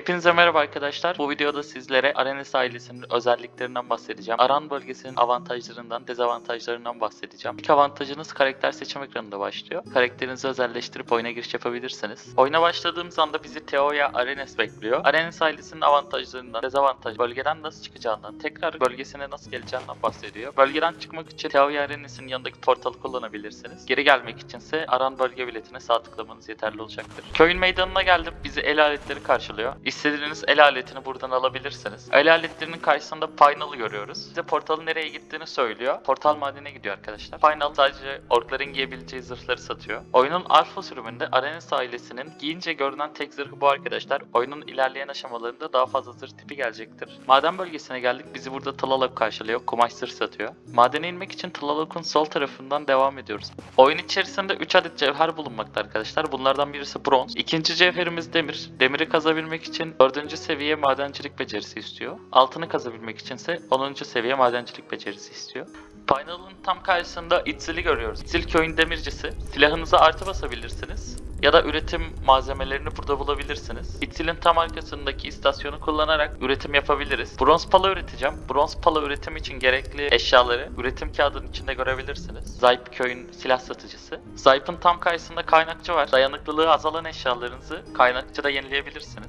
Hepinize merhaba arkadaşlar. Bu videoda sizlere Arenes ailesinin özelliklerinden bahsedeceğim. Aran bölgesinin avantajlarından, dezavantajlarından bahsedeceğim. İlk avantajınız karakter seçim ekranında başlıyor. Karakterinizi özelleştirip oyuna giriş yapabilirsiniz. Oyuna başladığımız anda bizi Teoya Arenes bekliyor. Arenes ailesinin avantajlarından, dezavantaj, bölgeden nasıl çıkacağından, tekrar bölgesine nasıl geleceğinden bahsediyor. Bölgeden çıkmak için Teoya Arenes'in yanındaki portalı kullanabilirsiniz. Geri gelmek içinse Aran bölge biletine sağ tıklamanız yeterli olacaktır. Köyün meydanına geldim. Bizi el aletleri karşılıyor. İstediğiniz el aletini buradan alabilirsiniz. El aletlerinin karşısında Final'ı görüyoruz. Size portalın nereye gittiğini söylüyor. Portal madene gidiyor arkadaşlar. Final sadece orkların giyebileceği zırhları satıyor. Oyunun alfa sürümünde Arenes ailesinin giyince görünen tek zırhı bu arkadaşlar. Oyunun ilerleyen aşamalarında daha fazla zırh tipi gelecektir. Maden bölgesine geldik. Bizi burada Tlalok karşılıyor. Kumaş zırh satıyor. Madene inmek için Tlalok'un sol tarafından devam ediyoruz. Oyun içerisinde 3 adet cevher bulunmakta arkadaşlar. Bunlardan birisi bronz. İkinci cevherimiz demir. Demiri kazabilmek için 4. seviye madencilik becerisi istiyor. Altını kazabilmek içinse 10. seviye madencilik becerisi istiyor. Final'ın tam karşısında İtzil'i görüyoruz. İtzil köyün demircisi. Silahınıza artı basabilirsiniz. Ya da üretim malzemelerini burada bulabilirsiniz. İtzil'in tam arkasındaki istasyonu kullanarak üretim yapabiliriz. Bronz pala üreteceğim. Bronz pala üretim için gerekli eşyaları üretim kağıdının içinde görebilirsiniz. Zayp köyün silah satıcısı. Zayp'ın tam karşısında kaynakçı var. Dayanıklılığı azalan eşyalarınızı kaynakçıda yenileyebilirsiniz.